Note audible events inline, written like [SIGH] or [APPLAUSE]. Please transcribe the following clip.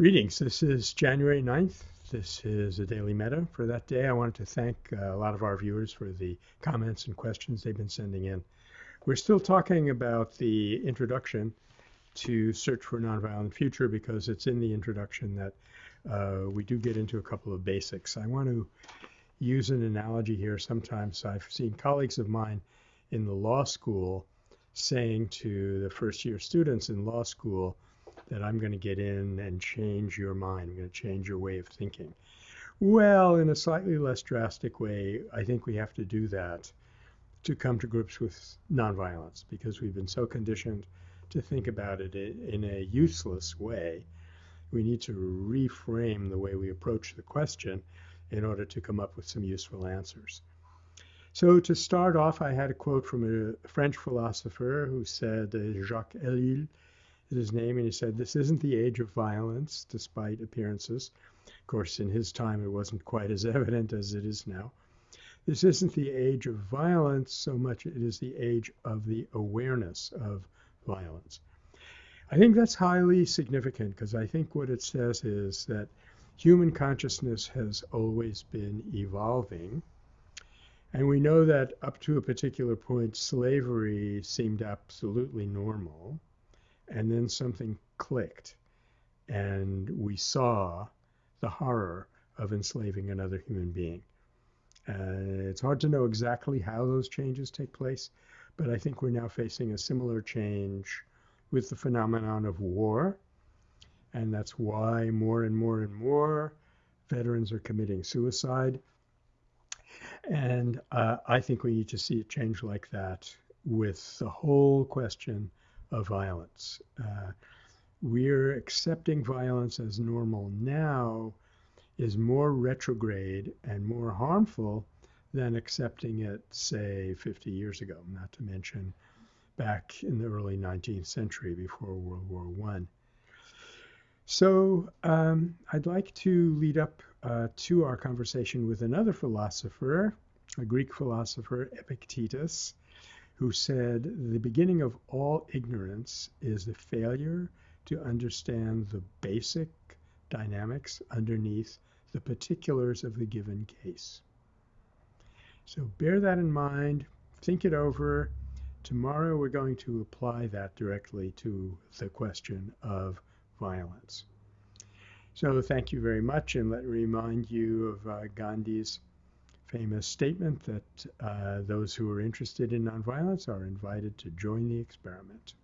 Greetings. This is January 9th. This is a Daily Metta. For that day, I wanted to thank uh, a lot of our viewers for the comments and questions they've been sending in. We're still talking about the introduction to Search for a Nonviolent Future because it's in the introduction that uh, we do get into a couple of basics. I want to use an analogy here. Sometimes I've seen colleagues of mine in the law school saying to the first year students in law school, that I'm going to get in and change your mind. I'm going to change your way of thinking. Well, in a slightly less drastic way, I think we have to do that to come to grips with nonviolence because we've been so conditioned to think about it in a useless way. We need to reframe the way we approach the question in order to come up with some useful answers. So, to start off, I had a quote from a French philosopher who said, Jacques Ellul his name, and he said, This isn't the age of violence, despite appearances. Of course, in his time, it wasn't quite as [LAUGHS] evident as it is now. This isn't the age of violence so much, it is the age of the awareness of violence. I think that's highly significant because I think what it says is that human consciousness has always been evolving. And we know that up to a particular point, slavery seemed absolutely normal and then something clicked and we saw the horror of enslaving another human being. Uh, it's hard to know exactly how those changes take place, but I think we're now facing a similar change with the phenomenon of war. And that's why more and more and more veterans are committing suicide. And uh, I think we need to see a change like that with the whole question of violence. Uh, we're accepting violence as normal now is more retrograde and more harmful than accepting it, say, 50 years ago, not to mention back in the early 19th century before World War I. So um, I'd like to lead up uh, to our conversation with another philosopher, a Greek philosopher, Epictetus, who said, The beginning of all ignorance is the failure to understand the basic dynamics underneath the particulars of the given case. So bear that in mind, think it over. Tomorrow we're going to apply that directly to the question of violence. So thank you very much, and let me remind you of uh, Gandhi's famous statement that uh, those who are interested in nonviolence are invited to join the experiment.